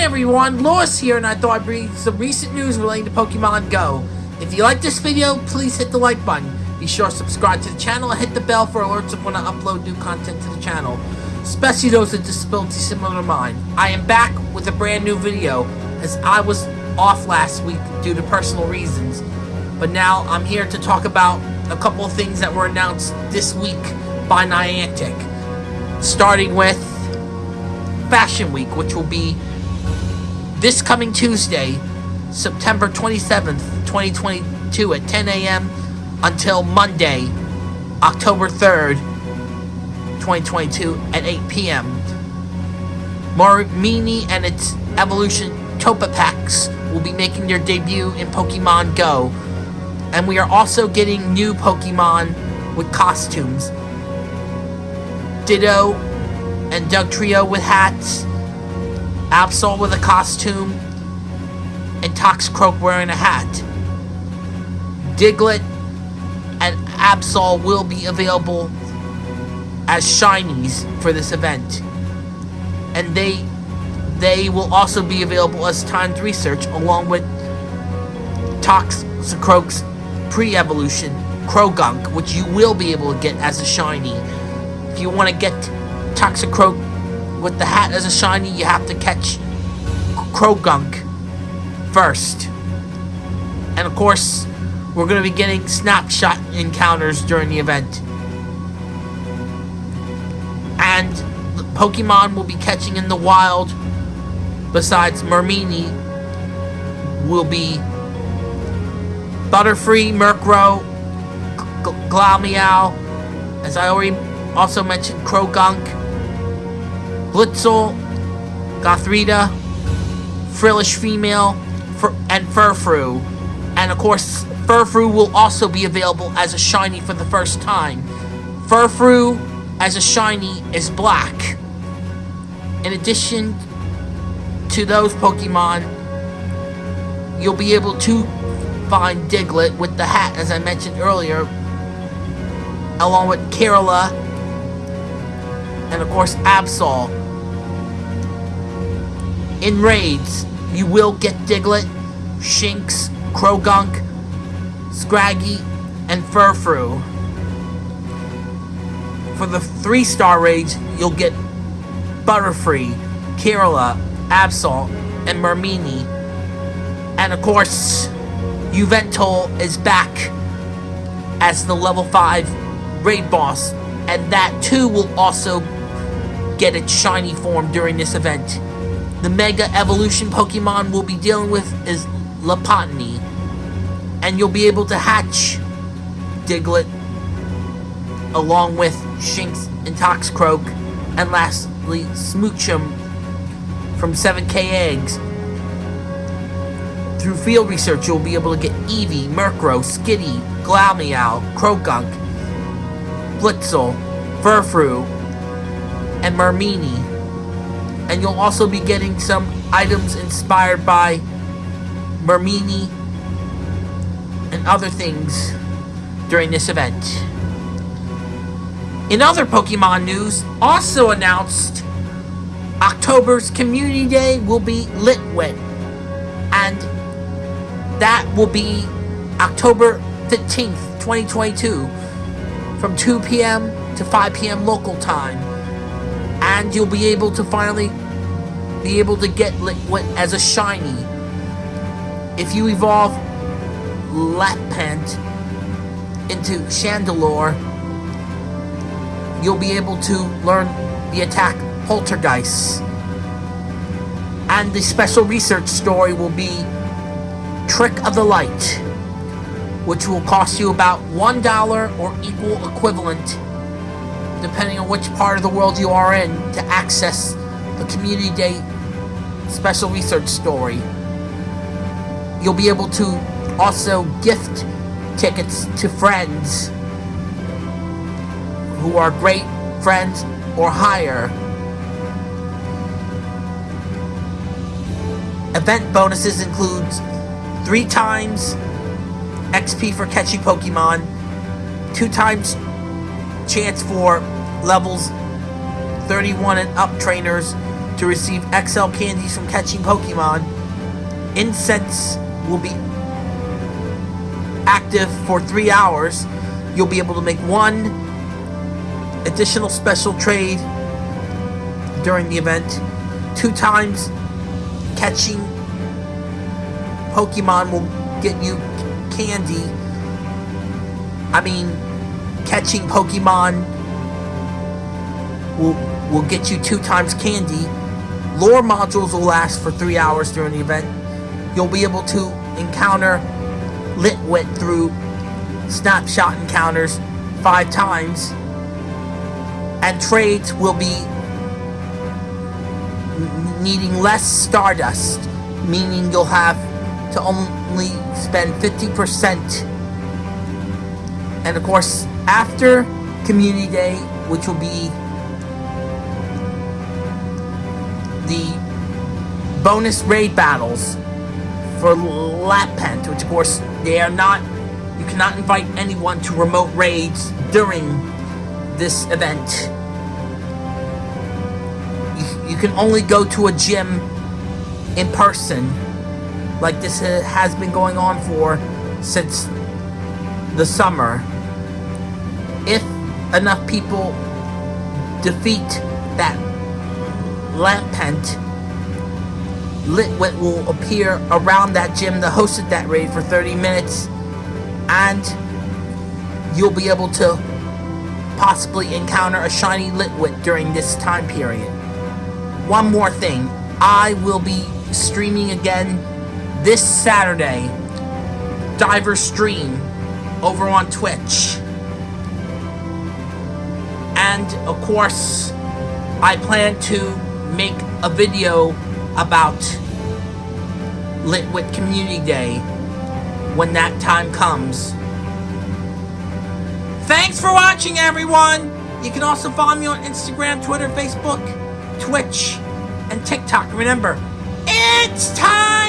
everyone, Lewis here, and I thought I'd bring some recent news relating to Pokemon Go. If you like this video, please hit the like button. Be sure to subscribe to the channel and hit the bell for alerts of when I upload new content to the channel, especially those with disabilities similar to mine. I am back with a brand new video, as I was off last week due to personal reasons. But now I'm here to talk about a couple of things that were announced this week by Niantic. Starting with Fashion Week, which will be this coming Tuesday, September 27th, 2022 at 10 a.m. until Monday, October 3rd, 2022 at 8 p.m. Marmini and its evolution Togepi's will be making their debut in Pokemon Go. And we are also getting new Pokemon with costumes. Ditto and Dugtrio with hats. Absol with a costume. And Toxicroak wearing a hat. Diglett and Absol will be available as shinies for this event. And they they will also be available as timed research along with Toxicroak's pre-evolution Croagunk, which you will be able to get as a shiny. If you want to get Toxicroak with the hat as a shiny, you have to catch Croagunk first. And of course, we're going to be getting snapshot encounters during the event. And Pokemon will be catching in the wild, besides Mermini, will be Butterfree, Murkrow, Glameow, as I already also mentioned, Croagunk, Blitzle, Gothorita, Frillish Female, and Furfrou. And of course, Furfrou will also be available as a shiny for the first time. Furfrou as a shiny is black. In addition to those Pokemon, you'll be able to find Diglett with the hat, as I mentioned earlier, along with Kirlia, and of course Absol. In raids, you will get Diglett, Shinx, Croagunk, Scraggy, and Furfrou. For the 3-star raids, you'll get Butterfree, Kirlia, Absol, and Mermini. And of course, Yveltal is back as the level 5 raid boss. And that too will also get its shiny form during this event. The Mega Evolution Pokemon we'll be dealing with is Lopunny. And you'll be able to hatch Diglett along with Shinx and Toxicroak. And lastly, Smoochum from 7k eggs. Through field research, you'll be able to get Eevee, Murkrow, Skitty, Glameow, Croagunk, Blitzle, Furfrou, and Mermini. And you'll also be getting some items inspired by Mermini and other things during this event. In other Pokemon news, also announced October's Community Day will be Litwick. And that will be October 15th, 2022 from 2 p.m. to 5 p.m. local time. And you'll be able to finally be able to get Litwick as a shiny. If you evolve Lampent into Chandelure, you'll be able to learn the attack Poltergeist. And the special research story will be Trick of the Light, which will cost you about $1 or equal equivalent, depending on which part of the world you are in, to access the Community Day special research story. You'll be able to also gift tickets to friends who are great friends or higher. Event bonuses include 3 times XP for catching Pokemon, 2 times chance for levels 31 and up trainers to receive XL candies from catching Pokemon. Incense will be active for three hours. You'll be able to make one additional special trade during the event. Two times catching Pokemon will get you candy. I mean, catching Pokemon will will get you two times candy. Lure modules will last for three hours during the event. You'll be able to encounter Litwick through snapshot encounters five times. And trades will be needing less Stardust, meaning you'll have to only spend 50%. And of course, after Community Day, which will be the bonus raid battles for Lampent, which of course they are not, you cannot invite anyone to remote raids during this event. You, you can only go to a gym in person, like this has been going on for since the summer. If enough people defeat that Lampent, Litwick will appear around that gym that hosted that raid for 30 minutes, and you'll be able to possibly encounter a shiny Litwick during this time period. One more thing, I will be streaming again this Saturday, Diver Stream, over on Twitch. And, of course, I plan to make a video about Litwick Community Day when that time comes. Thanks for watching, everyone! You can also follow me on Instagram, Twitter, Facebook, Twitch, and TikTok. Remember, it's time